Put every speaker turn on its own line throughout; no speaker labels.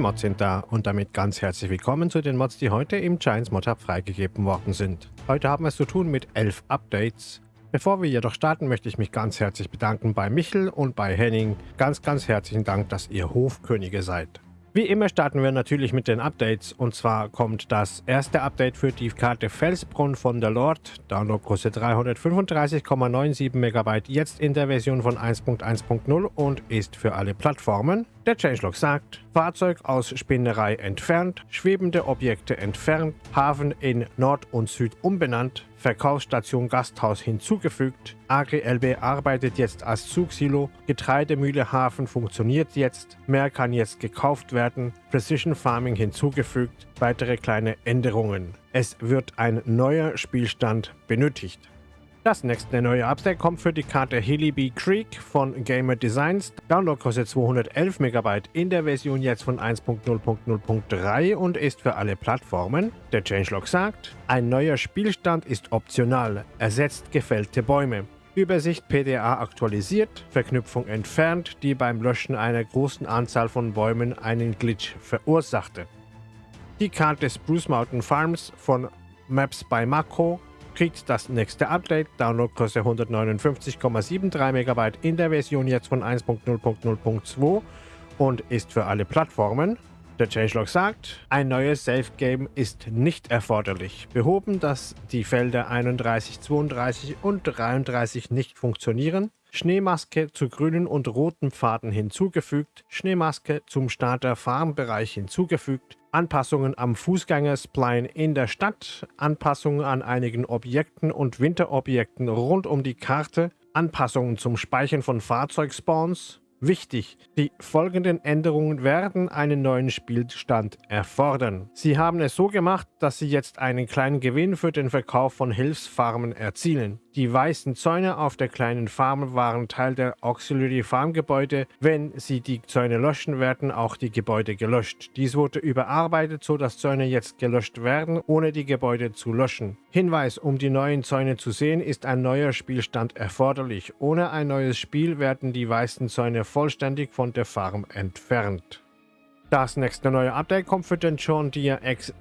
Mods sind da und damit ganz herzlich willkommen zu den Mods, die heute im Giants Mod Hub freigegeben worden sind. Heute haben wir es zu tun mit 11 Updates. Bevor wir jedoch starten, möchte ich mich ganz herzlich bedanken bei Michel und bei Henning. Ganz, ganz herzlichen Dank, dass ihr Hofkönige seid. Wie immer starten wir natürlich mit den Updates und zwar kommt das erste Update für die Karte Felsbrunn von der Lord, Downloadgröße 335,97 MB, jetzt in der Version von 1.1.0 und ist für alle Plattformen. Der Changelog sagt, Fahrzeug aus Spinnerei entfernt, schwebende Objekte entfernt, Hafen in Nord und Süd umbenannt, Verkaufsstation Gasthaus hinzugefügt, AGLB arbeitet jetzt als Zugsilo, Getreidemühle Hafen funktioniert jetzt, mehr kann jetzt gekauft werden, Precision Farming hinzugefügt, weitere kleine Änderungen. Es wird ein neuer Spielstand benötigt. Das nächste neue Update kommt für die Karte Hillybee Creek von Gamer Designs. Download kostet 211 MB in der Version jetzt von 1.0.0.3 und ist für alle Plattformen. Der Changelog sagt, ein neuer Spielstand ist optional, ersetzt gefällte Bäume. Übersicht PDA aktualisiert, Verknüpfung entfernt, die beim Löschen einer großen Anzahl von Bäumen einen Glitch verursachte. Die Karte Spruce Mountain Farms von Maps by Mako kriegt das nächste Update. Downloadgröße 159,73 MB in der Version jetzt von 1.0.0.2 und ist für alle Plattformen. Der Changelog sagt, ein neues Safe Game ist nicht erforderlich. Behoben, dass die Felder 31, 32 und 33 nicht funktionieren. Schneemaske zu grünen und roten Pfaden hinzugefügt. Schneemaske zum Starter Farmbereich hinzugefügt. Anpassungen am Fußgängerspline in der Stadt, Anpassungen an einigen Objekten und Winterobjekten rund um die Karte, Anpassungen zum Speichern von Fahrzeugspawns, Wichtig, die folgenden Änderungen werden einen neuen Spielstand erfordern. Sie haben es so gemacht, dass Sie jetzt einen kleinen Gewinn für den Verkauf von Hilfsfarmen erzielen. Die weißen Zäune auf der kleinen Farm waren Teil der Auxiliary Farm Gebäude. Wenn Sie die Zäune löschen, werden auch die Gebäude gelöscht. Dies wurde überarbeitet, so dass Zäune jetzt gelöscht werden, ohne die Gebäude zu löschen. Hinweis, um die neuen Zäune zu sehen, ist ein neuer Spielstand erforderlich. Ohne ein neues Spiel werden die weißen Zäune vollständig von der Farm entfernt. Das nächste neue Update kommt für den John Deere X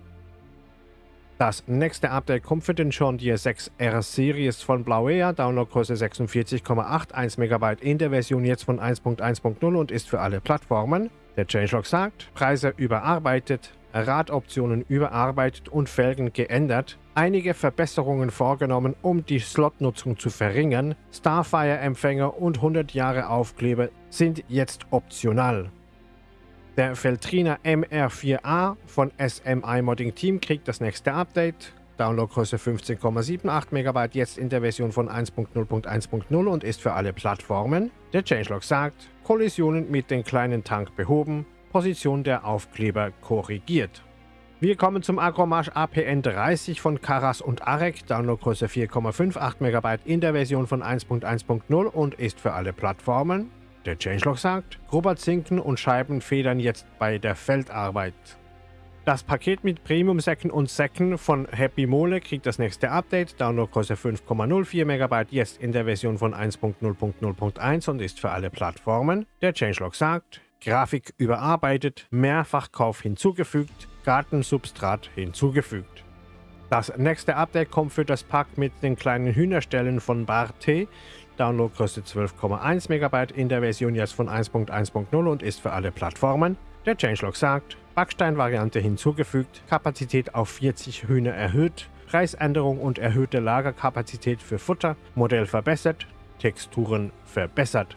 das nächste Update kommt für den John Deere 6R Series von Blauea, Downloadgröße 46,81 MB in der Version jetzt von 1.1.0 und ist für alle Plattformen. Der Changelog sagt, Preise überarbeitet, Radoptionen überarbeitet und Felgen geändert, einige Verbesserungen vorgenommen, um die Slotnutzung zu verringern, Starfire-Empfänger und 100 Jahre Aufkleber sind jetzt optional. Der Feltrina MR4A von SMI Modding Team kriegt das nächste Update. Downloadgröße 15,78 MB, jetzt in der Version von 1.0.1.0 und ist für alle Plattformen. Der Changelog sagt, Kollisionen mit dem kleinen Tank behoben, Position der Aufkleber korrigiert. Wir kommen zum Agromarsch APN 30 von Karas und Arek, Downloadgröße 4,58 MB in der Version von 1.1.0 und ist für alle Plattformen. Der Changelog sagt, grober Zinken und Scheiben federn jetzt bei der Feldarbeit. Das Paket mit Premium-Säcken und Säcken von Happy Mole kriegt das nächste Update. Downloadgröße 5,04 MB, jetzt in der Version von 1.0.0.1 und ist für alle Plattformen. Der Changelog sagt, Grafik überarbeitet, Mehrfachkauf hinzugefügt, Gartensubstrat hinzugefügt. Das nächste Update kommt für das Pack mit den kleinen Hühnerstellen von Barte. Downloadgröße 12,1 MB in der Version jetzt von 1.1.0 und ist für alle Plattformen. Der Changelog sagt, Backstein-Variante hinzugefügt, Kapazität auf 40 Hühner erhöht, Preisänderung und erhöhte Lagerkapazität für Futter, Modell verbessert, Texturen verbessert.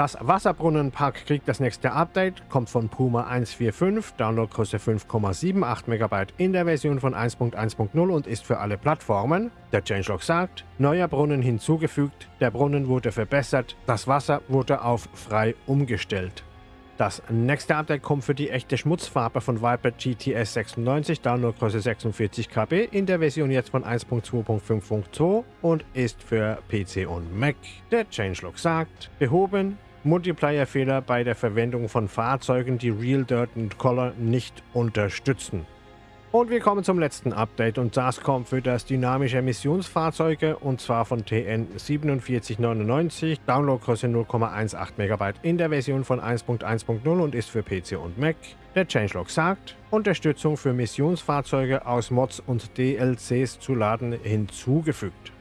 Das Wasserbrunnenpark kriegt das nächste Update, kommt von Puma 145, Downloadgröße 5,78 MB in der Version von 1.1.0 und ist für alle Plattformen. Der Changelog sagt, neuer Brunnen hinzugefügt, der Brunnen wurde verbessert, das Wasser wurde auf frei umgestellt. Das nächste Update kommt für die echte Schmutzfarbe von Viper GTS 96, Downloadgröße 46 KB, in der Version jetzt von 1.2.5.2 und ist für PC und Mac. Der Changelog sagt, behoben, Multiplayer-Fehler bei der Verwendung von Fahrzeugen, die Real Dirt und Color nicht unterstützen. Und wir kommen zum letzten Update und das kommt für das dynamische Emissionsfahrzeuge und zwar von TN 4799, Downloadgröße 0,18 MB in der Version von 1.1.0 und ist für PC und Mac. Der Changelog sagt, Unterstützung für Missionsfahrzeuge aus Mods und DLCs zu laden hinzugefügt.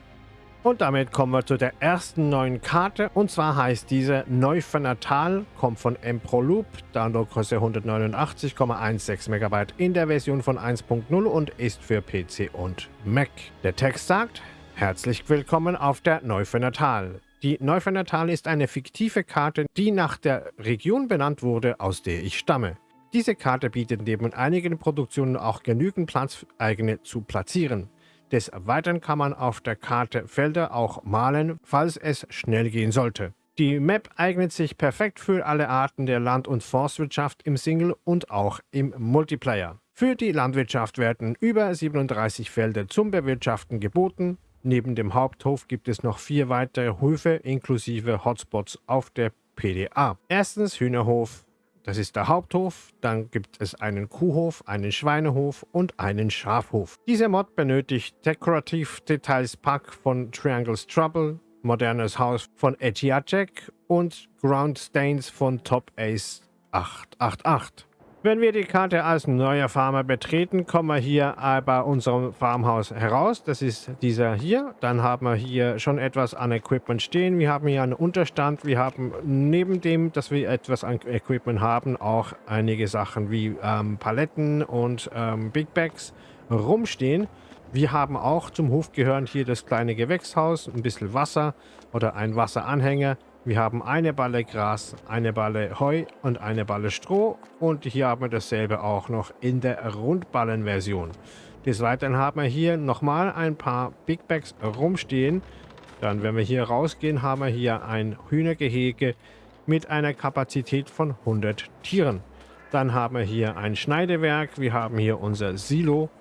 Und damit kommen wir zu der ersten neuen Karte. Und zwar heißt diese Neufernatal, kommt von Emproloop, Downloadgröße 189,16 MB in der Version von 1.0 und ist für PC und Mac. Der Text sagt, herzlich willkommen auf der Neufernatal. Die Neufernatal ist eine fiktive Karte, die nach der Region benannt wurde, aus der ich stamme. Diese Karte bietet neben einigen Produktionen auch genügend Platz, eigene zu platzieren. Des Weiteren kann man auf der Karte Felder auch malen, falls es schnell gehen sollte. Die Map eignet sich perfekt für alle Arten der Land- und Forstwirtschaft im Single und auch im Multiplayer. Für die Landwirtschaft werden über 37 Felder zum Bewirtschaften geboten. Neben dem Haupthof gibt es noch vier weitere Höfe inklusive Hotspots auf der PDA. Erstens Hühnerhof, das ist der Haupthof, dann gibt es einen Kuhhof, einen Schweinehof und einen Schafhof. Dieser Mod benötigt Decorative Details Pack von Triangles Trouble, modernes Haus von Etiacek und Ground Stains von Top Ace 888. Wenn wir die Karte als neuer Farmer betreten, kommen wir hier bei unserem Farmhaus heraus. Das ist dieser hier. Dann haben wir hier schon etwas an Equipment stehen. Wir haben hier einen Unterstand. Wir haben neben dem, dass wir etwas an Equipment haben, auch einige Sachen wie ähm, Paletten und ähm, Big Bags rumstehen. Wir haben auch zum Hof gehörend hier das kleine Gewächshaus, ein bisschen Wasser oder ein Wasseranhänger. Wir haben eine Balle Gras, eine Balle Heu und eine Balle Stroh. Und hier haben wir dasselbe auch noch in der Rundballenversion. Des Weiteren haben wir hier nochmal ein paar Big Bags rumstehen. Dann, wenn wir hier rausgehen, haben wir hier ein Hühnergehege mit einer Kapazität von 100 Tieren. Dann haben wir hier ein Schneidewerk. Wir haben hier unser Silo.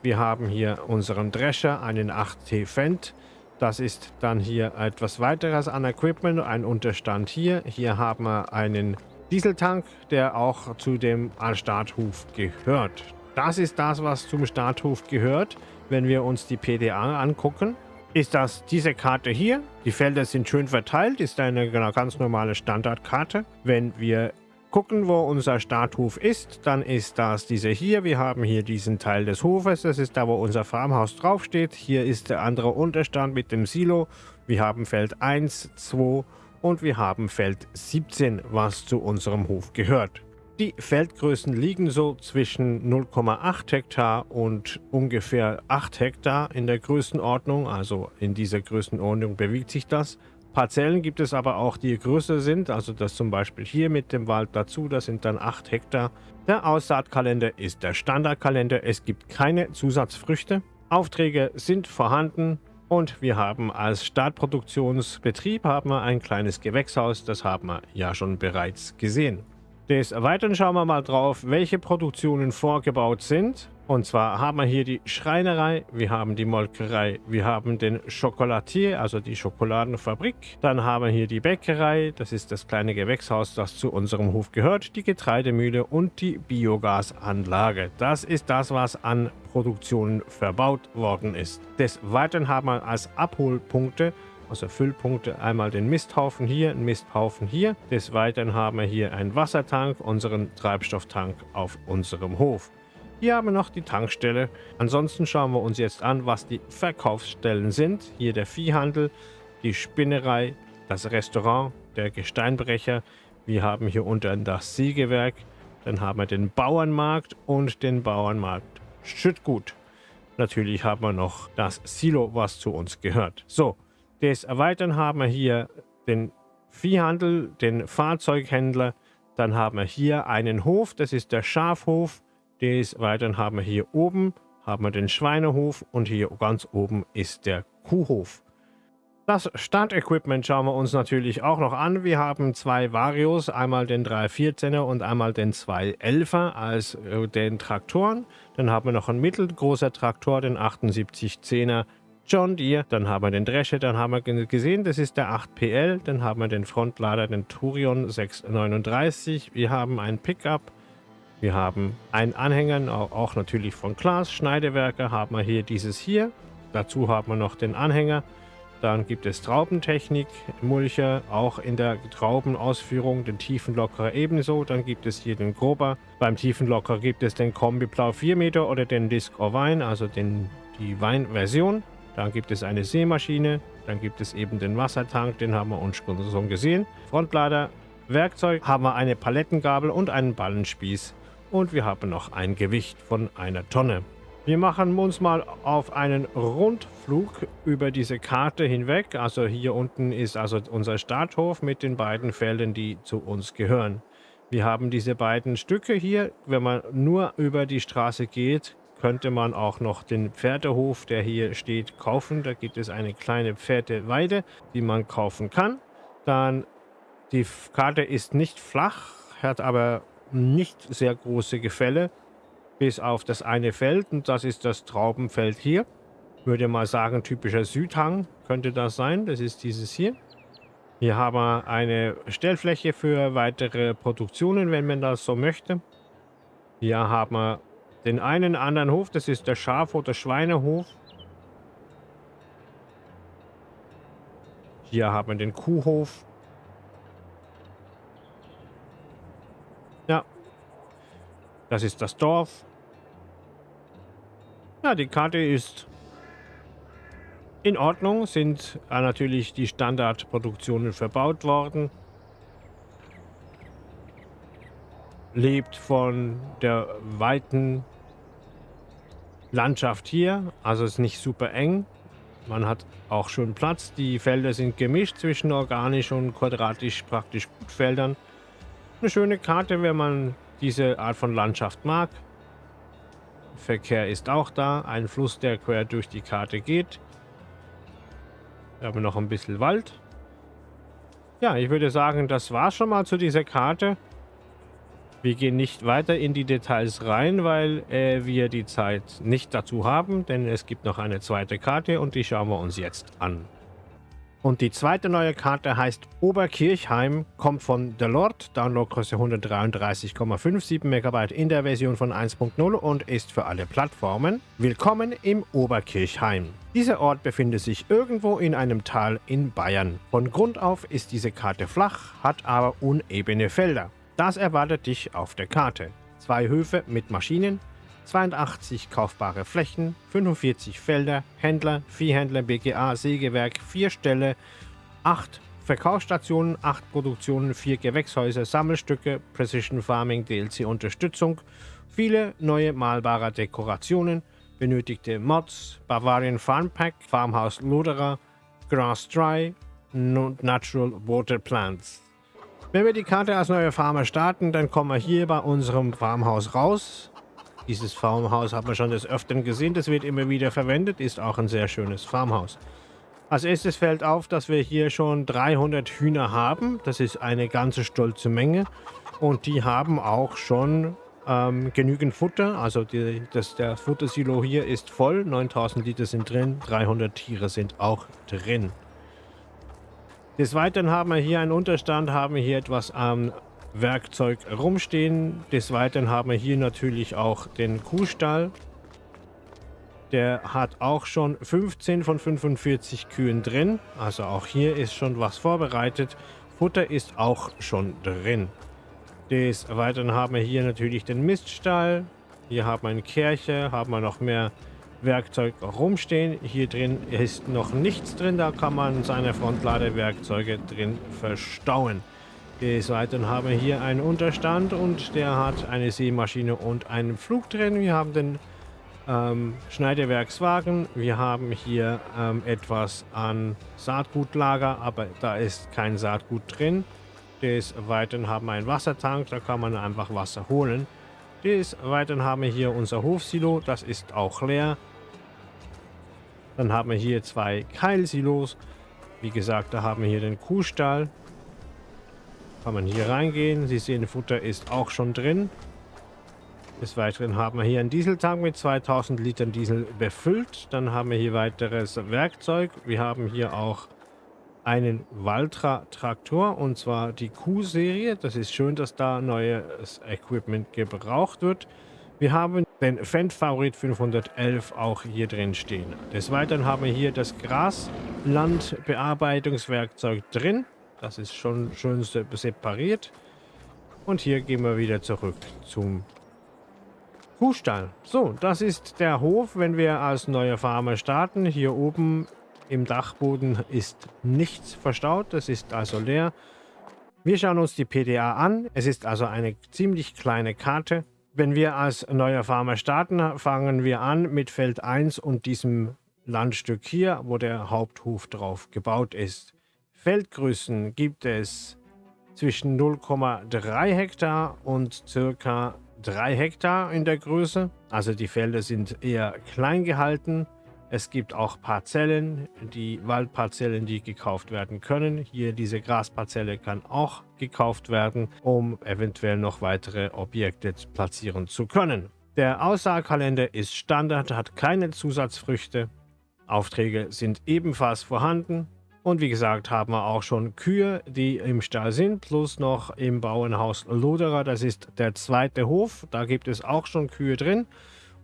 Wir haben hier unseren Drescher, einen 8T Fendt. Das ist dann hier etwas weiteres an Equipment, ein Unterstand hier. Hier haben wir einen Dieseltank, der auch zu dem Starthof gehört. Das ist das, was zum Starthof gehört. Wenn wir uns die PDA angucken, ist das diese Karte hier. Die Felder sind schön verteilt, ist eine ganz normale Standardkarte. Wenn wir gucken, wo unser Starthof ist, dann ist das diese hier. Wir haben hier diesen Teil des Hofes. Das ist da, wo unser Farmhaus draufsteht. Hier ist der andere Unterstand mit dem Silo. Wir haben Feld 1, 2 und wir haben Feld 17, was zu unserem Hof gehört. Die Feldgrößen liegen so zwischen 0,8 Hektar und ungefähr 8 Hektar in der Größenordnung. Also in dieser Größenordnung bewegt sich das. Parzellen gibt es aber auch, die größer sind, also das zum Beispiel hier mit dem Wald dazu, das sind dann 8 Hektar. Der Aussaatkalender ist der Standardkalender, es gibt keine Zusatzfrüchte. Aufträge sind vorhanden und wir haben als Startproduktionsbetrieb haben wir ein kleines Gewächshaus, das haben wir ja schon bereits gesehen. Des Weiteren schauen wir mal drauf, welche Produktionen vorgebaut sind. Und zwar haben wir hier die Schreinerei, wir haben die Molkerei, wir haben den Chocolatier, also die Schokoladenfabrik. Dann haben wir hier die Bäckerei, das ist das kleine Gewächshaus, das zu unserem Hof gehört, die Getreidemühle und die Biogasanlage. Das ist das, was an Produktionen verbaut worden ist. Des Weiteren haben wir als Abholpunkte also Füllpunkte, einmal den Misthaufen hier, einen Misthaufen hier. Des Weiteren haben wir hier einen Wassertank, unseren Treibstofftank auf unserem Hof. Hier haben wir noch die Tankstelle. Ansonsten schauen wir uns jetzt an, was die Verkaufsstellen sind. Hier der Viehhandel, die Spinnerei, das Restaurant, der Gesteinbrecher. Wir haben hier unten das Sägewerk. Dann haben wir den Bauernmarkt und den Bauernmarkt Schüttgut. Natürlich haben wir noch das Silo, was zu uns gehört. So, des Erweitern haben wir hier den Viehhandel, den Fahrzeughändler. Dann haben wir hier einen Hof, das ist der Schafhof. Des Weiteren haben wir hier oben haben wir den Schweinehof und hier ganz oben ist der Kuhhof. Das Startequipment schauen wir uns natürlich auch noch an. Wir haben zwei Varios, einmal den 314er und einmal den 211er als äh, den Traktoren. Dann haben wir noch einen mittelgroßer Traktor, den 7810er John Deere. Dann haben wir den Drescher, dann haben wir gesehen, das ist der 8PL. Dann haben wir den Frontlader, den Turion 639. Wir haben einen Pickup, Wir haben einen Anhänger, auch natürlich von Glas, Schneidewerke haben wir hier dieses hier. Dazu haben wir noch den Anhänger. Dann gibt es Traubentechnik, Mulcher, auch in der Traubenausführung, den Tiefenlockerer ebenso. Dann gibt es hier den Grober. Beim Tiefenlockerer gibt es den Kombi Blau 4 Meter oder den Disc Wine, also den, die Weinversion. Dann gibt es eine Seemaschine. Dann gibt es eben den Wassertank, den haben wir uns schon gesehen. Frontlader, Werkzeug haben wir eine Palettengabel und einen Ballenspieß. Und wir haben noch ein Gewicht von einer Tonne. Wir machen uns mal auf einen Rundflug über diese Karte hinweg. Also hier unten ist also unser Starthof mit den beiden Feldern, die zu uns gehören. Wir haben diese beiden Stücke hier. Wenn man nur über die Straße geht, könnte man auch noch den Pferdehof, der hier steht, kaufen. Da gibt es eine kleine Pferdeweide, die man kaufen kann. Dann die Karte ist nicht flach, hat aber nicht sehr große Gefälle bis auf das eine Feld und das ist das Traubenfeld hier. Würde mal sagen, typischer Südhang könnte das sein. Das ist dieses hier. Hier haben wir eine Stellfläche für weitere Produktionen, wenn man das so möchte. Hier haben wir den einen anderen Hof, das ist der Schaf- oder Schweinehof. Hier haben wir den Kuhhof. Ja, das ist das Dorf. Ja, die Karte ist in Ordnung, sind äh, natürlich die Standardproduktionen verbaut worden. Lebt von der weiten Landschaft hier, also ist nicht super eng. Man hat auch schon Platz. Die Felder sind gemischt zwischen organisch und quadratisch praktisch Gutfeldern. Eine schöne Karte, wenn man diese Art von Landschaft mag. Verkehr ist auch da. Ein Fluss, der quer durch die Karte geht. Wir haben noch ein bisschen Wald. Ja, ich würde sagen, das war schon mal zu dieser Karte. Wir gehen nicht weiter in die Details rein, weil äh, wir die Zeit nicht dazu haben, denn es gibt noch eine zweite Karte und die schauen wir uns jetzt an. Und die zweite neue Karte heißt Oberkirchheim, kommt von The Lord, Downloadgröße 133,57 MB in der Version von 1.0 und ist für alle Plattformen. Willkommen im Oberkirchheim. Dieser Ort befindet sich irgendwo in einem Tal in Bayern. Von Grund auf ist diese Karte flach, hat aber unebene Felder. Das erwartet dich auf der Karte. Zwei Höfe mit Maschinen, 82 kaufbare Flächen, 45 Felder, Händler, Viehhändler, BGA, Sägewerk, 4 Ställe, 8 Verkaufsstationen, 8 Produktionen, 4 Gewächshäuser, Sammelstücke, Precision Farming, DLC-Unterstützung, viele neue malbare Dekorationen, benötigte Mods, Bavarian Farm Pack, Farmhaus Loderer, Grass Dry und Natural Water Plants. Wenn wir die Karte als neue Farmer starten, dann kommen wir hier bei unserem Farmhaus raus. Dieses Farmhaus hat man schon des Öfteren gesehen. Das wird immer wieder verwendet. Ist auch ein sehr schönes Farmhaus. Als erstes fällt auf, dass wir hier schon 300 Hühner haben. Das ist eine ganze stolze Menge. Und die haben auch schon ähm, genügend Futter. Also die, das, der Futtersilo hier ist voll. 9000 Liter sind drin. 300 Tiere sind auch drin. Des Weiteren haben wir hier einen Unterstand, haben wir hier etwas am Werkzeug rumstehen. Des Weiteren haben wir hier natürlich auch den Kuhstall. Der hat auch schon 15 von 45 Kühen drin. Also auch hier ist schon was vorbereitet. Futter ist auch schon drin. Des Weiteren haben wir hier natürlich den Miststall. Hier haben wir eine Kirche, haben wir noch mehr Werkzeug rumstehen. Hier drin ist noch nichts drin. Da kann man seine Frontladewerkzeuge drin verstauen. Des Weiteren haben wir hier einen Unterstand und der hat eine Seemaschine und einen Flug drin. Wir haben den ähm, Schneidewerkswagen. Wir haben hier ähm, etwas an Saatgutlager, aber da ist kein Saatgut drin. Des Weiteren haben wir einen Wassertank, da kann man einfach Wasser holen. Des Weiteren haben wir hier unser Hofsilo, das ist auch leer. Dann haben wir hier zwei Keilsilos. Wie gesagt, da haben wir hier den Kuhstall. Kann man hier reingehen. Sie sehen, Futter ist auch schon drin. Des Weiteren haben wir hier einen Dieseltank mit 2000 Litern Diesel befüllt. Dann haben wir hier weiteres Werkzeug. Wir haben hier auch einen Valtra-Traktor und zwar die Q-Serie. Das ist schön, dass da neues Equipment gebraucht wird. Wir haben den Fendt Favorit 511 auch hier drin stehen. Des Weiteren haben wir hier das Graslandbearbeitungswerkzeug drin. Das ist schon schön separiert. Und hier gehen wir wieder zurück zum Kuhstall. So, das ist der Hof, wenn wir als neue Farmer starten. Hier oben im Dachboden ist nichts verstaut. Das ist also leer. Wir schauen uns die PDA an. Es ist also eine ziemlich kleine Karte. Wenn wir als neuer Farmer starten, fangen wir an mit Feld 1 und diesem Landstück hier, wo der Haupthof drauf gebaut ist. Feldgrößen gibt es zwischen 0,3 Hektar und circa 3 Hektar in der Größe. Also die Felder sind eher klein gehalten. Es gibt auch Parzellen, die Waldparzellen, die gekauft werden können. Hier diese Grasparzelle kann auch gekauft werden, um eventuell noch weitere Objekte platzieren zu können. Der Aussaatkalender ist Standard, hat keine Zusatzfrüchte. Aufträge sind ebenfalls vorhanden. Und wie gesagt, haben wir auch schon Kühe, die im Stall sind, plus noch im Bauernhaus Loderer. Das ist der zweite Hof. Da gibt es auch schon Kühe drin.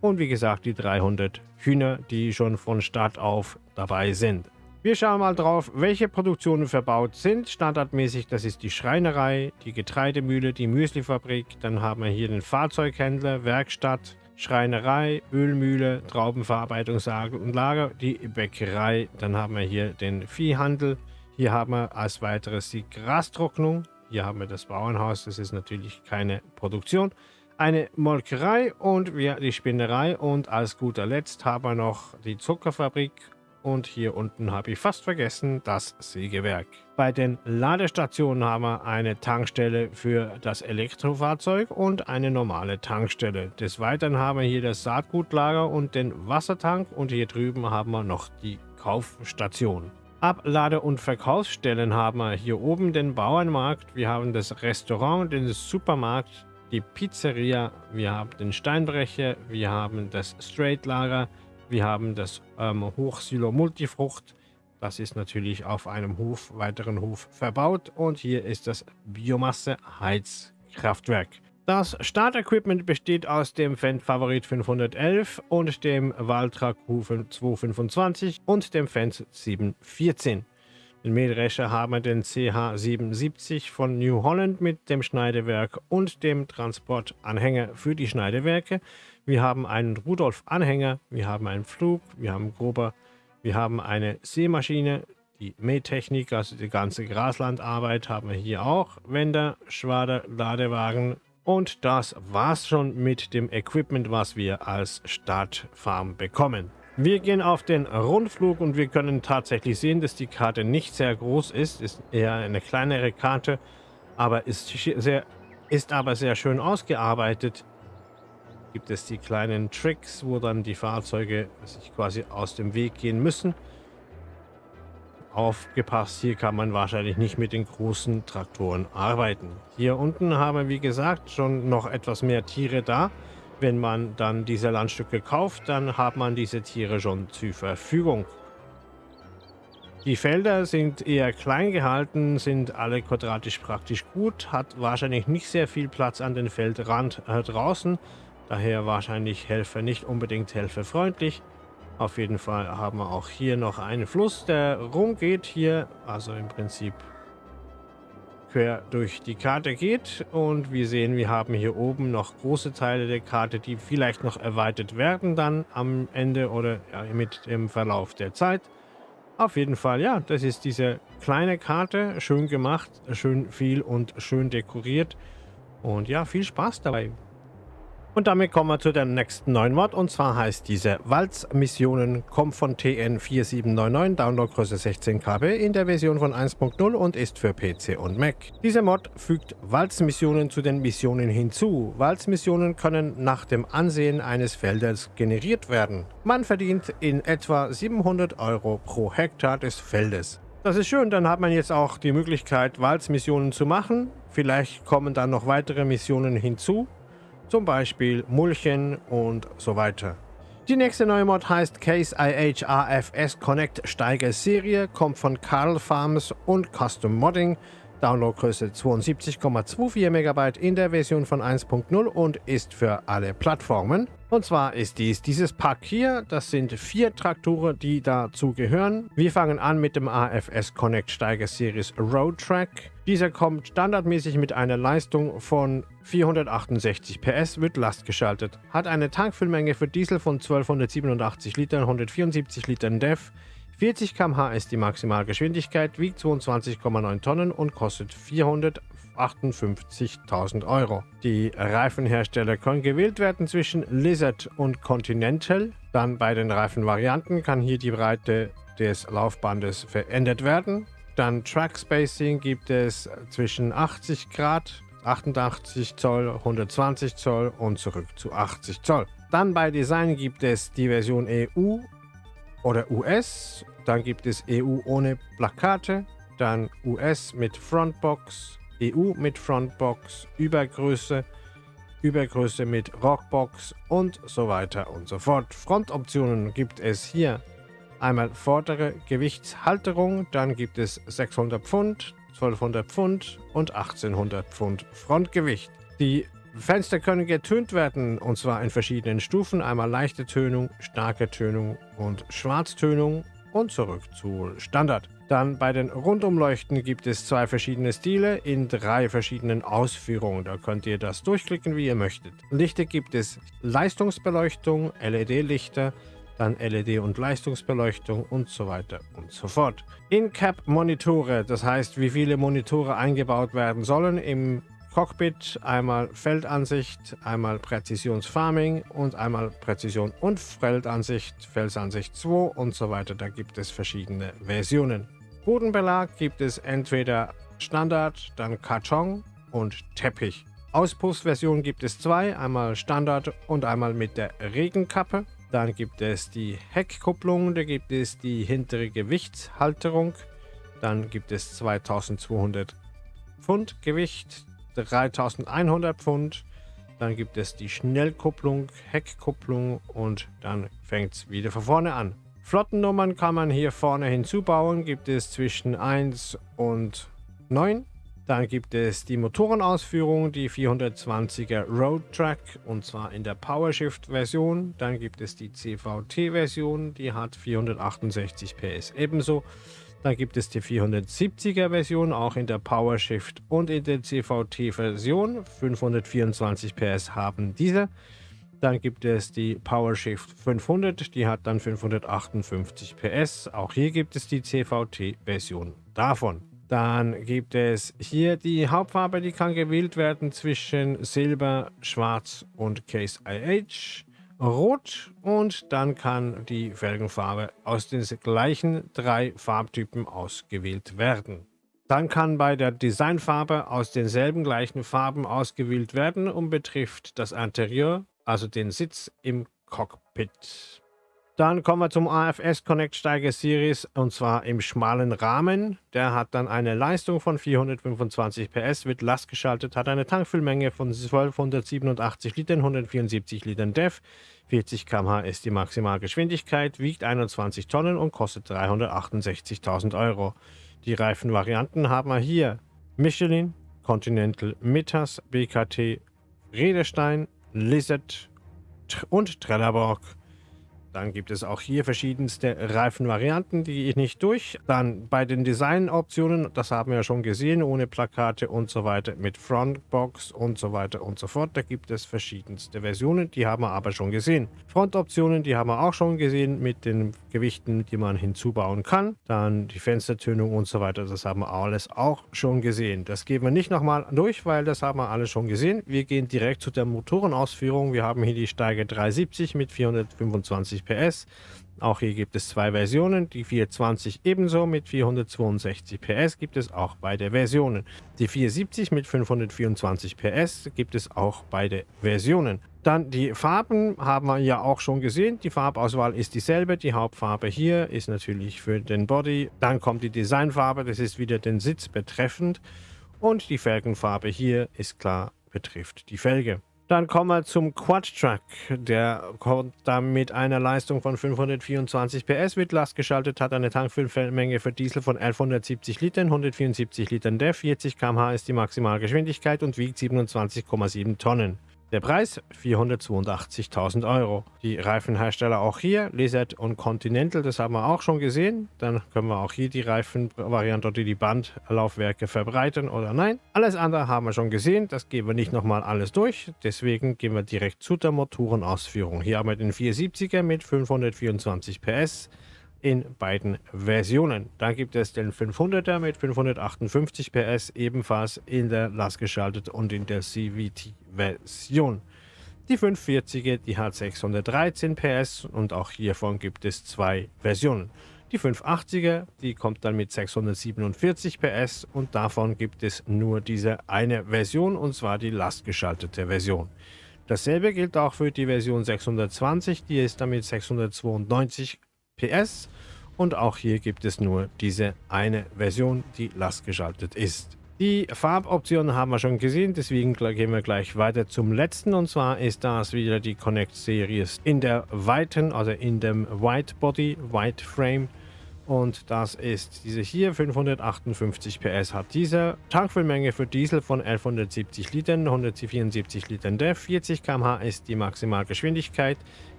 Und wie gesagt, die 300 Hühner, die schon von Start auf dabei sind. Wir schauen mal drauf, welche Produktionen verbaut sind. Standardmäßig, das ist die Schreinerei, die Getreidemühle, die Müslifabrik. Dann haben wir hier den Fahrzeughändler, Werkstatt, Schreinerei, Ölmühle, Traubenverarbeitungslager, die Bäckerei. Dann haben wir hier den Viehhandel. Hier haben wir als weiteres die Grastrocknung. Hier haben wir das Bauernhaus. Das ist natürlich keine Produktion eine Molkerei und wir die Spinnerei und als guter Letzt haben wir noch die Zuckerfabrik und hier unten habe ich fast vergessen das Sägewerk. Bei den Ladestationen haben wir eine Tankstelle für das Elektrofahrzeug und eine normale Tankstelle. Des Weiteren haben wir hier das Saatgutlager und den Wassertank und hier drüben haben wir noch die Kaufstation. Ablade- und Verkaufsstellen haben wir hier oben den Bauernmarkt, wir haben das Restaurant, den Supermarkt, die Pizzeria, wir haben den Steinbrecher, wir haben das Straight-Lager, wir haben das ähm, Hochsilo Multifrucht. Das ist natürlich auf einem Hof, weiteren Hof verbaut. Und hier ist das Biomasse-Heizkraftwerk. Das Startequipment besteht aus dem Fendt Favorit 511 und dem Valtra Q225 und dem Fendt 714. Den Mähdrescher haben wir den CH77 von New Holland mit dem Schneidewerk und dem Transportanhänger für die Schneidewerke. Wir haben einen Rudolf-Anhänger, wir haben einen Flug, wir haben Grober, wir haben eine Sämaschine, die Mähtechnik, also die ganze Graslandarbeit haben wir hier auch. Wender, Schwader, Ladewagen und das war's schon mit dem Equipment, was wir als Startfarm bekommen. Wir gehen auf den Rundflug und wir können tatsächlich sehen, dass die Karte nicht sehr groß ist. Ist eher eine kleinere Karte, aber ist, sehr, ist aber sehr schön ausgearbeitet. Gibt es die kleinen Tricks, wo dann die Fahrzeuge sich quasi aus dem Weg gehen müssen. Aufgepasst, hier kann man wahrscheinlich nicht mit den großen Traktoren arbeiten. Hier unten haben wir, wie gesagt, schon noch etwas mehr Tiere da. Wenn man dann diese Landstücke kauft, dann hat man diese Tiere schon zur Verfügung. Die Felder sind eher klein gehalten, sind alle quadratisch praktisch gut, hat wahrscheinlich nicht sehr viel Platz an den Feldrand äh, draußen, daher wahrscheinlich Helfer nicht unbedingt helferfreundlich. Auf jeden Fall haben wir auch hier noch einen Fluss, der rumgeht hier, also im Prinzip quer durch die Karte geht. Und wir sehen, wir haben hier oben noch große Teile der Karte, die vielleicht noch erweitert werden dann am Ende oder ja, mit dem Verlauf der Zeit. Auf jeden Fall, ja, das ist diese kleine Karte, schön gemacht, schön viel und schön dekoriert. Und ja, viel Spaß dabei. Und damit kommen wir zu dem nächsten neuen Mod und zwar heißt diese Walz-Missionen, kommt von TN4799, Downloadgröße 16 KB in der Version von 1.0 und ist für PC und Mac. Dieser Mod fügt Walz-Missionen zu den Missionen hinzu. Walz-Missionen können nach dem Ansehen eines Feldes generiert werden. Man verdient in etwa 700 Euro pro Hektar des Feldes. Das ist schön, dann hat man jetzt auch die Möglichkeit, Walz-Missionen zu machen. Vielleicht kommen dann noch weitere Missionen hinzu zum Beispiel Mulchen und so weiter. Die nächste neue Mod heißt Case IH AFS Connect Steiger Serie, kommt von Carl Farms und Custom Modding. Downloadgröße 72,24 MB in der Version von 1.0 und ist für alle Plattformen. Und zwar ist dies dieses Pack hier. Das sind vier Traktoren, die dazu gehören. Wir fangen an mit dem AFS Connect Steiger Series Road Track. Dieser kommt standardmäßig mit einer Leistung von 468 PS, wird lastgeschaltet, hat eine Tankfüllmenge für Diesel von 1287 Litern, 174 Litern DEF, 40 km/h ist die Maximalgeschwindigkeit, wiegt 22,9 Tonnen und kostet 458.000 Euro. Die Reifenhersteller können gewählt werden zwischen Lizard und Continental. Dann bei den Reifenvarianten kann hier die Breite des Laufbandes verändert werden. Dann Track Spacing gibt es zwischen 80 Grad, 88 Zoll, 120 Zoll und zurück zu 80 Zoll. Dann bei Design gibt es die Version EU oder US. Dann gibt es EU ohne Plakate. Dann US mit Frontbox, EU mit Frontbox, Übergröße, Übergröße mit Rockbox und so weiter und so fort. Frontoptionen gibt es hier einmal vordere Gewichtshalterung, dann gibt es 600 Pfund, 1200 Pfund und 1800 Pfund Frontgewicht. Die Fenster können getönt werden und zwar in verschiedenen Stufen. Einmal leichte Tönung, starke Tönung und Schwarztönung und zurück zu Standard. Dann bei den Rundumleuchten gibt es zwei verschiedene Stile in drei verschiedenen Ausführungen. Da könnt ihr das durchklicken, wie ihr möchtet. Lichter gibt es Leistungsbeleuchtung, LED-Lichter, dann LED- und Leistungsbeleuchtung und so weiter und so fort. In-Cap-Monitore, das heißt, wie viele Monitore eingebaut werden sollen im Cockpit, einmal Feldansicht, einmal Präzisionsfarming und einmal Präzision und Feldansicht, Felsansicht 2 und so weiter. Da gibt es verschiedene Versionen. Bodenbelag gibt es entweder Standard, dann Karton und Teppich. Auspuffversion gibt es zwei, einmal Standard und einmal mit der Regenkappe. Dann gibt es die Heckkupplung, da gibt es die hintere Gewichtshalterung. Dann gibt es 2200 Pfund Gewicht, 3100 Pfund. Dann gibt es die Schnellkupplung, Heckkupplung und dann fängt es wieder von vorne an. Flottennummern kann man hier vorne hinzubauen, gibt es zwischen 1 und 9. Dann gibt es die Motorenausführung, die 420er Road Track und zwar in der PowerShift Version. Dann gibt es die CVT Version, die hat 468 PS ebenso. Dann gibt es die 470er Version, auch in der PowerShift und in der CVT Version. 524 PS haben diese. Dann gibt es die PowerShift 500, die hat dann 558 PS. Auch hier gibt es die CVT-Version davon. Dann gibt es hier die Hauptfarbe, die kann gewählt werden zwischen Silber, Schwarz und Case IH. Rot und dann kann die Felgenfarbe aus den gleichen drei Farbtypen ausgewählt werden. Dann kann bei der Designfarbe aus denselben gleichen Farben ausgewählt werden und betrifft das Interieur, also den Sitz im Cockpit. Dann kommen wir zum AFS Connect Steiger Series und zwar im schmalen Rahmen. Der hat dann eine Leistung von 425 PS, wird lastgeschaltet, hat eine Tankfüllmenge von 1287 Litern, 174 Litern DEF, 40 km/h ist die Maximalgeschwindigkeit, wiegt 21 Tonnen und kostet 368.000 Euro. Die Reifenvarianten haben wir hier Michelin, Continental, Mittas, BKT, Redestein, Lizard und Trelleborg. Dann gibt es auch hier verschiedenste Reifenvarianten, die ich nicht durch. Dann bei den Designoptionen, das haben wir schon gesehen, ohne Plakate und so weiter, mit Frontbox und so weiter und so fort. Da gibt es verschiedenste Versionen, die haben wir aber schon gesehen. Frontoptionen, die haben wir auch schon gesehen mit den Gewichten, die man hinzubauen kann. Dann die Fenstertönung und so weiter, das haben wir alles auch schon gesehen. Das gehen wir nicht nochmal durch, weil das haben wir alles schon gesehen. Wir gehen direkt zu der Motorenausführung. Wir haben hier die Steiger 370 mit 425 460 PS. Auch hier gibt es zwei Versionen, die 420 ebenso mit 462 PS gibt es auch beide Versionen. Die 470 mit 524 PS gibt es auch beide Versionen. Dann die Farben haben wir ja auch schon gesehen. Die Farbauswahl ist dieselbe. Die Hauptfarbe hier ist natürlich für den Body. Dann kommt die Designfarbe, das ist wieder den Sitz betreffend. Und die Felgenfarbe hier ist klar, betrifft die Felge. Dann kommen wir zum Quad-Truck. Der kommt dann mit einer Leistung von 524 PS, wird lastgeschaltet, hat eine Tankfüllmenge für Diesel von 1170 Litern, 174 Litern DEF, 40 km/h ist die Maximalgeschwindigkeit und wiegt 27,7 Tonnen. Der Preis 482.000 Euro. Die Reifenhersteller auch hier, Lizard und Continental, das haben wir auch schon gesehen. Dann können wir auch hier die Reifenvariante oder die Bandlaufwerke verbreiten oder nein. Alles andere haben wir schon gesehen, das gehen wir nicht nochmal alles durch. Deswegen gehen wir direkt zu der Motorenausführung. Hier haben wir den 470er mit 524 PS in beiden Versionen. Dann gibt es den 500er mit 558 PS, ebenfalls in der lastgeschaltet und in der CVT-Version. Die 540er, die hat 613 PS und auch hiervon gibt es zwei Versionen. Die 580er, die kommt dann mit 647 PS und davon gibt es nur diese eine Version und zwar die lastgeschaltete Version. Dasselbe gilt auch für die Version 620, die ist dann mit 692 PS und auch hier gibt es nur diese eine Version, die lastgeschaltet ist. Die Farboptionen haben wir schon gesehen, deswegen gehen wir gleich weiter zum letzten und zwar ist das wieder die Connect Series in der weiten, also in dem White Body, White Frame und das ist diese hier, 558 PS hat diese. Tankfüllmenge für Diesel von 1170 Litern, 174 Litern DEF, 40 km/h ist die Maximalgeschwindigkeit.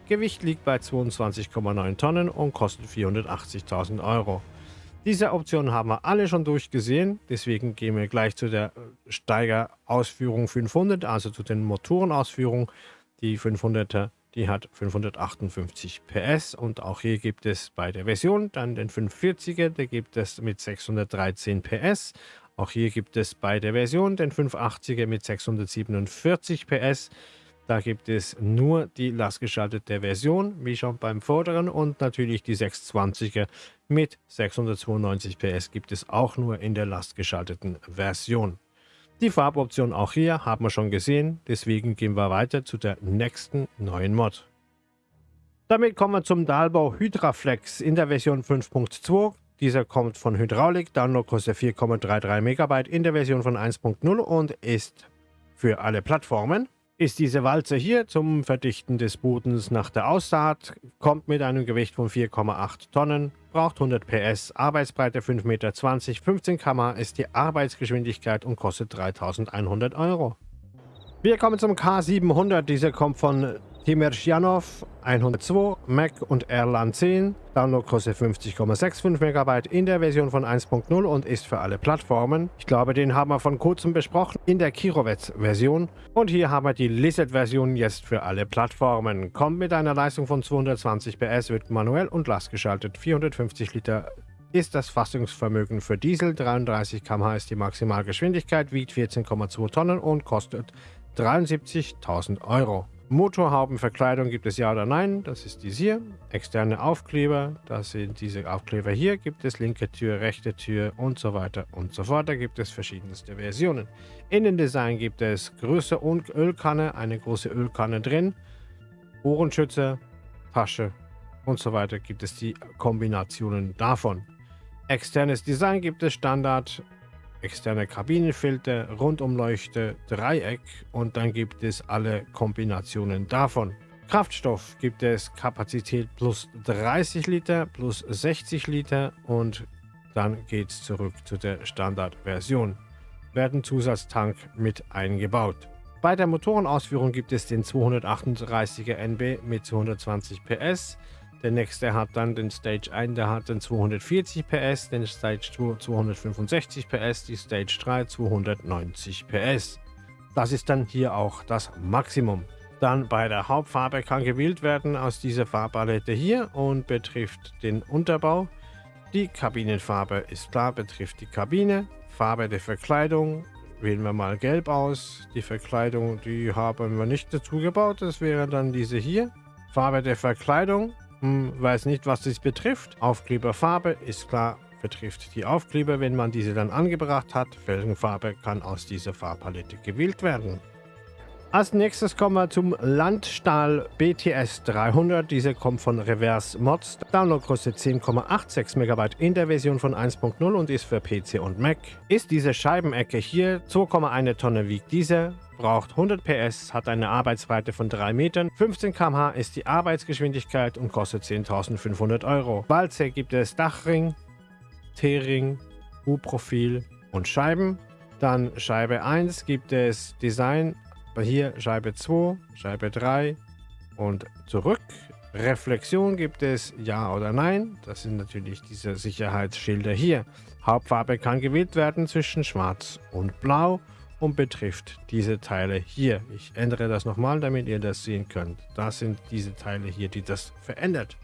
Gewicht liegt bei 22,9 Tonnen und kostet 480.000 Euro. Diese Optionen haben wir alle schon durchgesehen, deswegen gehen wir gleich zu der Steigerausführung 500, also zu den Motorenausführungen. Die 500er die hat 558 PS und auch hier gibt es bei der Version dann den 540er, der gibt es mit 613 PS. Auch hier gibt es bei der Version den 580er mit 647 PS. Da gibt es nur die lastgeschaltete Version, wie schon beim vorderen und natürlich die 620er mit 692 PS gibt es auch nur in der lastgeschalteten Version. Die Farboption auch hier haben wir schon gesehen, deswegen gehen wir weiter zu der nächsten neuen Mod. Damit kommen wir zum Dahlbau Hydraflex in der Version 5.2. Dieser kommt von Hydraulik, Download kostet 4,33 MB in der Version von 1.0 und ist für alle Plattformen ist diese Walze hier zum Verdichten des Bodens nach der Aussaat, kommt mit einem Gewicht von 4,8 Tonnen, braucht 100 PS, Arbeitsbreite 5,20 Meter, 15 km ist die Arbeitsgeschwindigkeit und kostet 3100 Euro. Wir kommen zum K700, dieser kommt von Timerchianov 102, Mac und Erlan 10. Download kostet 50,65 MB in der Version von 1.0 und ist für alle Plattformen. Ich glaube, den haben wir von kurzem besprochen in der Kirovets-Version. Und hier haben wir die Lizard-Version jetzt für alle Plattformen. Kommt mit einer Leistung von 220 PS, wird manuell und lastgeschaltet. 450 Liter ist das Fassungsvermögen für Diesel, 33 km/h ist die Maximalgeschwindigkeit, wiegt 14,2 Tonnen und kostet 73.000 Euro. Motorhaubenverkleidung gibt es ja oder nein, das ist dies hier. Externe Aufkleber, das sind diese Aufkleber hier, gibt es linke Tür, rechte Tür und so weiter und so fort. Da gibt es verschiedenste Versionen. Innendesign gibt es Größe und Ölkanne, eine große Ölkanne drin, Ohrenschützer, Tasche und so weiter gibt es die Kombinationen davon. Externes Design gibt es Standard, externe Kabinenfilter, Rundumleuchte, Dreieck und dann gibt es alle Kombinationen davon. Kraftstoff gibt es Kapazität plus 30 Liter, plus 60 Liter und dann geht es zurück zu der Standardversion. Werden Zusatztank mit eingebaut. Bei der Motorenausführung gibt es den 238er NB mit 220 PS, der nächste hat dann den Stage 1, der hat dann 240 PS, den Stage 2 265 PS, die Stage 3 290 PS. Das ist dann hier auch das Maximum. Dann bei der Hauptfarbe kann gewählt werden aus dieser Farbpalette hier und betrifft den Unterbau. Die Kabinenfarbe ist klar, betrifft die Kabine. Farbe der Verkleidung wählen wir mal gelb aus. Die Verkleidung, die haben wir nicht dazu gebaut, das wäre dann diese hier. Farbe der Verkleidung hm, weiß nicht, was das betrifft. Aufkleberfarbe ist klar, betrifft die Aufkleber, wenn man diese dann angebracht hat. Felgenfarbe kann aus dieser Farbpalette gewählt werden. Als nächstes kommen wir zum Landstahl BTS 300. Diese kommt von Reverse Mods. Downloadgröße 10,86 MB in der Version von 1.0 und ist für PC und Mac. Ist diese Scheibenecke hier, 2,1 Tonne wiegt diese, braucht 100 PS, hat eine Arbeitsbreite von 3 Metern, 15 km/h ist die Arbeitsgeschwindigkeit und kostet 10.500 Euro. Walze gibt es Dachring, T-Ring, U-Profil und Scheiben. Dann Scheibe 1 gibt es Design hier Scheibe 2, Scheibe 3 und zurück. Reflexion gibt es Ja oder Nein. Das sind natürlich diese Sicherheitsschilder hier. Hauptfarbe kann gewählt werden zwischen Schwarz und Blau und betrifft diese Teile hier. Ich ändere das nochmal, damit ihr das sehen könnt. Das sind diese Teile hier, die das verändert.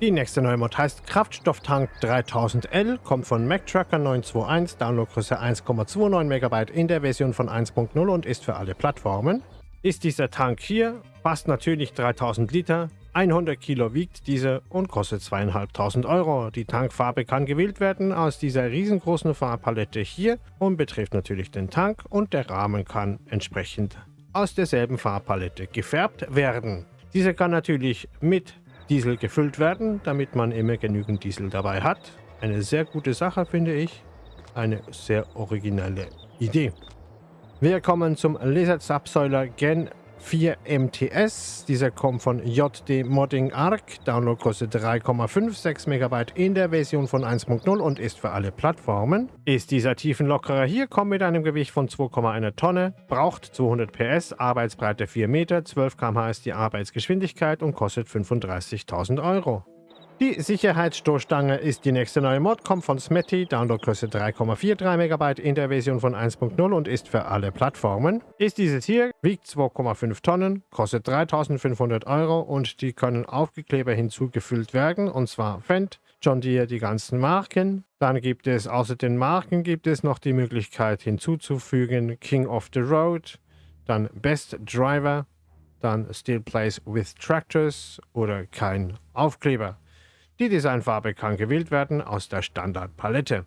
Die nächste neue Mod heißt Kraftstofftank 3000L, kommt von MacTracker 921, Downloadgröße 1,29 MB in der Version von 1.0 und ist für alle Plattformen. Ist dieser Tank hier, passt natürlich 3000 Liter, 100 Kilo wiegt diese und kostet 2500 Euro. Die Tankfarbe kann gewählt werden aus dieser riesengroßen Farbpalette hier und betrifft natürlich den Tank und der Rahmen kann entsprechend aus derselben Farbpalette gefärbt werden. Diese kann natürlich mit Diesel gefüllt werden, damit man immer genügend Diesel dabei hat. Eine sehr gute Sache, finde ich. Eine sehr originelle Idee. Wir kommen zum Laser-Subsäuler Gen 4 MTS. Dieser kommt von JD Modding Arc. Downloadgröße 3,56 MB in der Version von 1.0 und ist für alle Plattformen. Ist dieser Tiefenlockerer hier, kommt mit einem Gewicht von 2,1 Tonne, braucht 200 PS, Arbeitsbreite 4 Meter, 12 km/h ist die Arbeitsgeschwindigkeit und kostet 35.000 Euro. Die Sicherheitsstoßstange ist die nächste neue Mod, kommt von Smetty, Downloadgröße 3,43 MB in der Version von 1.0 und ist für alle Plattformen. Ist dieses hier, wiegt 2,5 Tonnen, kostet 3500 Euro und die können Aufgekleber hinzugefüllt werden und zwar Fendt, John Deere, die ganzen Marken. Dann gibt es außer den Marken gibt es noch die Möglichkeit hinzuzufügen King of the Road, dann Best Driver, dann Still Plays with Tractors oder kein Aufkleber. Die Designfarbe kann gewählt werden aus der Standardpalette.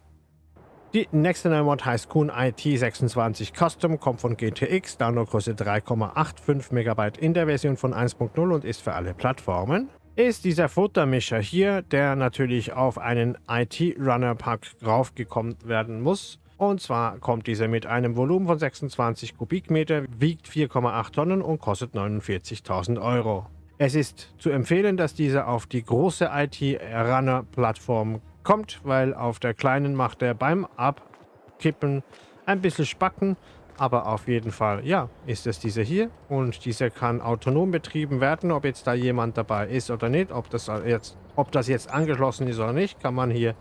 Die nächste neue Mod heißt Kuhn IT26 Custom, kommt von GTX, Downloadgröße 3,85 MB in der Version von 1.0 und ist für alle Plattformen. Ist dieser Futtermischer hier, der natürlich auf einen IT-Runner-Pack raufgekommen werden muss. Und zwar kommt dieser mit einem Volumen von 26 Kubikmeter, wiegt 4,8 Tonnen und kostet 49.000 Euro. Es ist zu empfehlen, dass dieser auf die große IT-Runner-Plattform kommt, weil auf der kleinen macht er beim Abkippen ein bisschen Spacken, aber auf jeden Fall, ja, ist es dieser hier und dieser kann autonom betrieben werden, ob jetzt da jemand dabei ist oder nicht, ob das jetzt, ob das jetzt angeschlossen ist oder nicht, kann man hier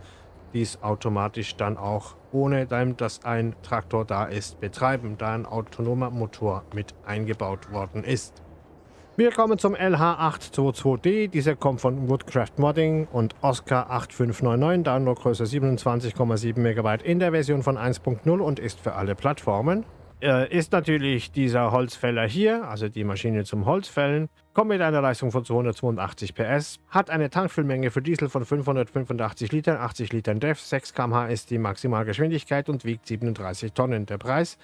dies automatisch dann auch, ohne dass ein Traktor da ist, betreiben, da ein autonomer Motor mit eingebaut worden ist. Wir kommen zum LH822D. Dieser kommt von Woodcraft Modding und Oscar 8599, Downloadgröße 27,7 MB in der Version von 1.0 und ist für alle Plattformen. Äh, ist natürlich dieser Holzfäller hier, also die Maschine zum Holzfällen, kommt mit einer Leistung von 282 PS, hat eine Tankfüllmenge für Diesel von 585 Litern, 80 Litern DEF, 6 km/h ist die Maximalgeschwindigkeit und wiegt 37 Tonnen. Der Preis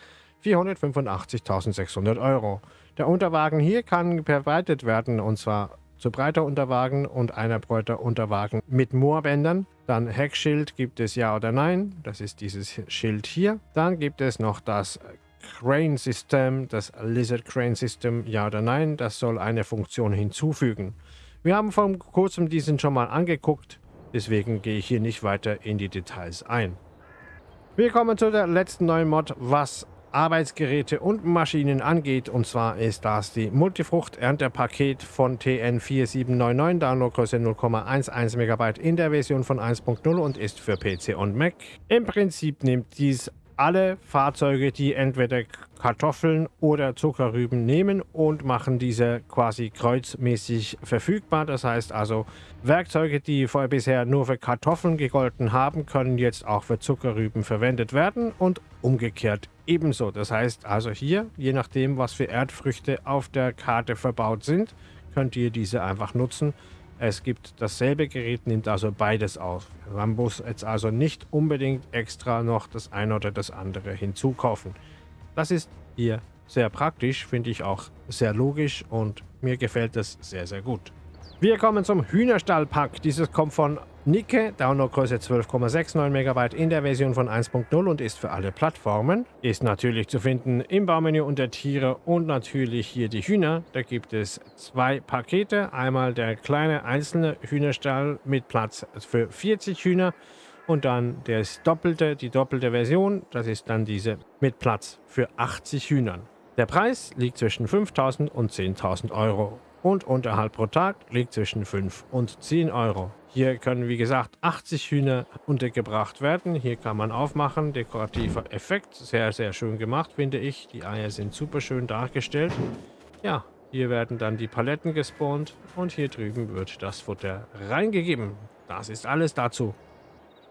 485.600 Euro. Der Unterwagen hier kann verbreitet werden und zwar zu breiter Unterwagen und einer breiter Unterwagen mit Moorbändern. Dann Heckschild gibt es ja oder nein, das ist dieses Schild hier. Dann gibt es noch das Crane System, das Lizard Crane System, ja oder nein, das soll eine Funktion hinzufügen. Wir haben vor kurzem diesen schon mal angeguckt, deswegen gehe ich hier nicht weiter in die Details ein. Wir kommen zu der letzten neuen Mod, was Arbeitsgeräte und Maschinen angeht. Und zwar ist das die Multifrucht-Erntepaket von TN4799, Downloadgröße 0,11 MB in der Version von 1.0 und ist für PC und Mac. Im Prinzip nimmt dies alle Fahrzeuge, die entweder Kartoffeln oder Zuckerrüben nehmen und machen diese quasi kreuzmäßig verfügbar. Das heißt also, Werkzeuge, die vorher bisher nur für Kartoffeln gegolten haben, können jetzt auch für Zuckerrüben verwendet werden und umgekehrt ebenso. Das heißt also hier, je nachdem, was für Erdfrüchte auf der Karte verbaut sind, könnt ihr diese einfach nutzen es gibt dasselbe Gerät, nimmt also beides auf. Man muss jetzt also nicht unbedingt extra noch das eine oder das andere hinzukaufen. Das ist hier sehr praktisch, finde ich auch sehr logisch und mir gefällt es sehr, sehr gut. Wir kommen zum Hühnerstallpack. Dieses kommt von Nicke, Downloadgröße 12,69 MB in der Version von 1.0 und ist für alle Plattformen. Ist natürlich zu finden im Baumenü unter Tiere und natürlich hier die Hühner. Da gibt es zwei Pakete. Einmal der kleine einzelne Hühnerstall mit Platz für 40 Hühner und dann das doppelte, die doppelte Version. Das ist dann diese mit Platz für 80 Hühnern. Der Preis liegt zwischen 5.000 und 10.000 Euro und Unterhalt pro Tag liegt zwischen 5 und 10 Euro. Hier können, wie gesagt, 80 Hühner untergebracht werden. Hier kann man aufmachen. Dekorativer Effekt. Sehr, sehr schön gemacht, finde ich. Die Eier sind super schön dargestellt. Ja, hier werden dann die Paletten gespawnt und hier drüben wird das Futter reingegeben. Das ist alles dazu.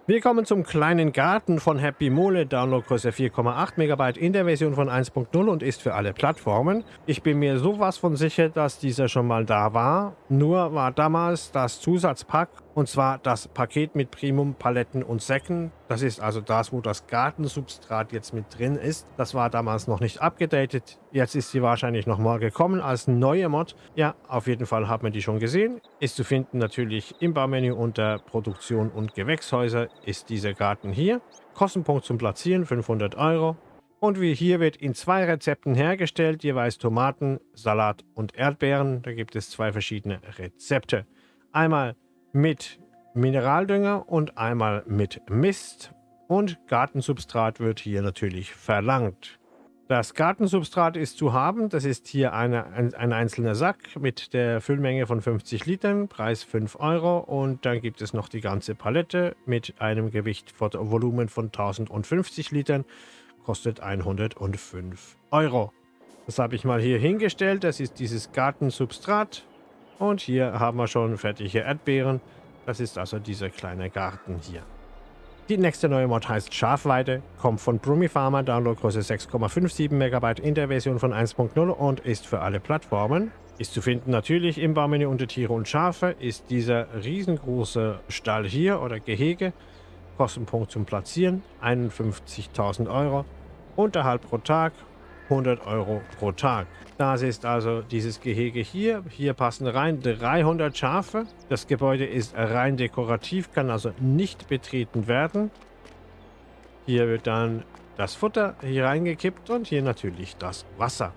Wir kommen zum kleinen Garten von Happy Mole, Downloadgröße 4,8 MB in der Version von 1.0 und ist für alle Plattformen. Ich bin mir sowas von sicher, dass dieser schon mal da war. Nur war damals das Zusatzpack und zwar das Paket mit Primum, Paletten und Säcken. Das ist also das, wo das Gartensubstrat jetzt mit drin ist. Das war damals noch nicht abgedatet. Jetzt ist sie wahrscheinlich nochmal gekommen als neue Mod. Ja, auf jeden Fall hat man die schon gesehen. Ist zu finden natürlich im Baumenü unter Produktion und Gewächshäuser ist dieser Garten hier. Kostenpunkt zum Platzieren 500 Euro. Und wie hier wird in zwei Rezepten hergestellt, jeweils Tomaten, Salat und Erdbeeren. Da gibt es zwei verschiedene Rezepte. Einmal mit Mineraldünger und einmal mit Mist. Und Gartensubstrat wird hier natürlich verlangt. Das Gartensubstrat ist zu haben. Das ist hier eine, ein, ein, einzelner Sack mit der Füllmenge von 50 Litern, Preis 5 Euro. Und dann gibt es noch die ganze Palette mit einem Gewicht von Volumen von 1050 Litern, kostet 105 Euro. Das habe ich mal hier hingestellt. Das ist dieses Gartensubstrat. Und hier haben wir schon fertige Erdbeeren. Das ist also dieser kleine Garten hier. Die nächste neue Mod heißt Schafweide, kommt von Brumi Pharma, Downloadgröße 6,57 MB in der Version von 1.0 und ist für alle Plattformen. Ist zu finden natürlich im Baumenü unter Tiere und Schafe, ist dieser riesengroße Stall hier oder Gehege. Kostenpunkt zum Platzieren 51.000 Euro. Unterhalt pro Tag 100 Euro pro Tag. Das ist also dieses Gehege hier. Hier passen rein 300 Schafe. Das Gebäude ist rein dekorativ, kann also nicht betreten werden. Hier wird dann das Futter hier reingekippt und hier natürlich das Wasser.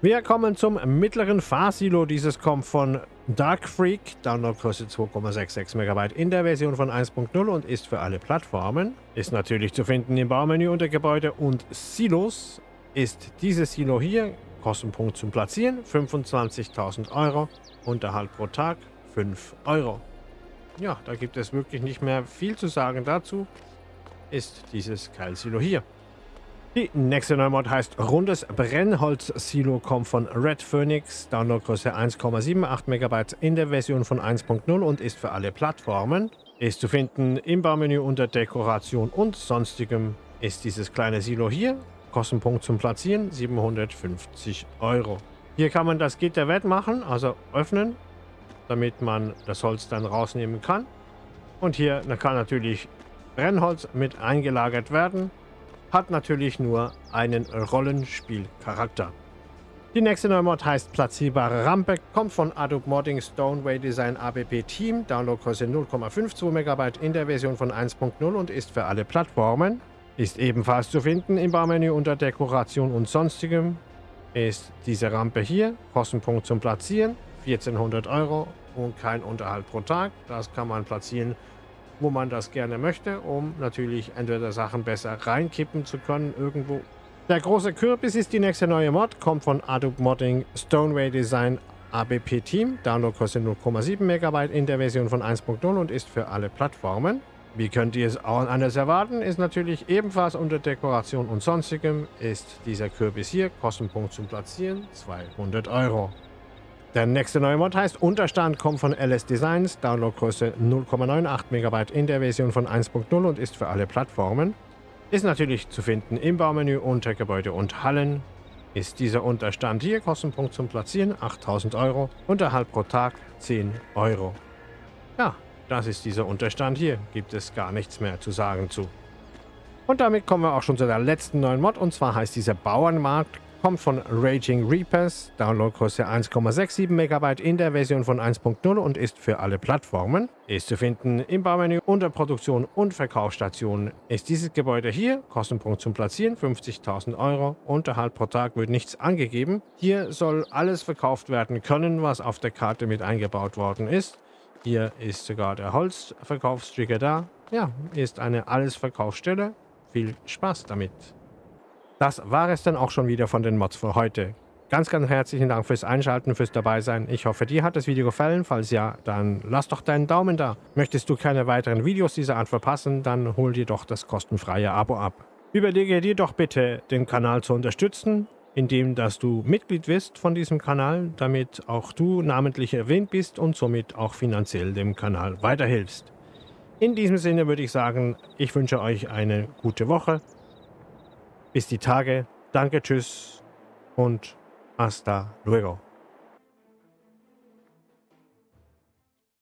Wir kommen zum mittleren Fahrsilo. Dieses kommt von Dark Freak, Downloadgröße 2,66 MB in der Version von 1.0 und ist für alle Plattformen. Ist natürlich zu finden im Baumenü unter Gebäude und Silos ist dieses Silo hier, Kostenpunkt zum Platzieren 25.000 Euro, Unterhalt pro Tag 5 Euro. Ja, da gibt es wirklich nicht mehr viel zu sagen dazu, ist dieses Keilsilo hier. Die nächste Neumod heißt Rundes Brennholz-Silo, kommt von Red Phoenix, Downloadgröße 1,78 MB in der Version von 1.0 und ist für alle Plattformen. Ist zu finden im Baumenü unter Dekoration und sonstigem ist dieses kleine Silo hier Kostenpunkt zum Platzieren 750 Euro. Hier kann man das Gitter wettmachen, also öffnen, damit man das Holz dann rausnehmen kann. Und hier kann natürlich Brennholz mit eingelagert werden. Hat natürlich nur einen Rollenspielcharakter. Die nächste neue Mod heißt Platzierbare Rampe, kommt von Adobe Modding Stoneway Design ABP Team, Downloadgröße 0,52 MB in der Version von 1.0 und ist für alle Plattformen. Ist ebenfalls zu finden im Baumenü unter Dekoration und sonstigem. Ist diese Rampe hier, Kostenpunkt zum Platzieren, 1400 Euro und kein Unterhalt pro Tag. Das kann man platzieren, wo man das gerne möchte, um natürlich entweder Sachen besser reinkippen zu können irgendwo. Der große Kürbis ist die nächste neue Mod, kommt von Adobe Modding Stoneway Design ABP Team. Download kostet 0,7 MB in der Version von 1.0 und ist für alle Plattformen. Wie könnt ihr es auch anders erwarten, ist natürlich ebenfalls unter Dekoration und sonstigem ist dieser Kürbis hier, Kostenpunkt zum Platzieren 200 Euro. Der nächste neue Mod heißt Unterstand, kommt von LS Designs, Downloadgröße 0,98 MB in der Version von 1.0 und ist für alle Plattformen. Ist natürlich zu finden im Baumenü unter Gebäude und Hallen. Ist dieser Unterstand hier, Kostenpunkt zum Platzieren 8000 Euro, Unterhalt pro Tag 10 Euro. Ja, das ist dieser Unterstand hier. Gibt es gar nichts mehr zu sagen zu. Und damit kommen wir auch schon zu der letzten neuen Mod. Und zwar heißt dieser Bauernmarkt, kommt von Raging Reapers, Downloadgröße 1,67 MB in der Version von 1.0 und ist für alle Plattformen. Ist zu finden im Baumenü unter Produktion und Verkaufsstation. Ist dieses Gebäude hier, Kostenpunkt zum Platzieren 50.000 Euro, Unterhalt pro Tag wird nichts angegeben. Hier soll alles verkauft werden können, was auf der Karte mit eingebaut worden ist. Hier ist sogar der Holzverkaufstrigger da. Ja, ist eine Alles-Verkaufsstelle. Viel Spaß damit! Das war es dann auch schon wieder von den Mods für heute. Ganz, ganz herzlichen Dank fürs Einschalten, fürs Dabeisein. Ich hoffe, dir hat das Video gefallen. Falls ja, dann lass doch deinen Daumen da. Möchtest du keine weiteren Videos dieser Art verpassen, dann hol dir doch das kostenfreie Abo ab. Überlege dir doch bitte, den Kanal zu unterstützen, indem dass du Mitglied wirst von diesem Kanal, damit auch du namentlich erwähnt bist und somit auch finanziell dem Kanal weiterhilfst. In diesem Sinne würde ich sagen, ich wünsche euch eine gute Woche bis die Tage. Danke, tschüss und hasta luego.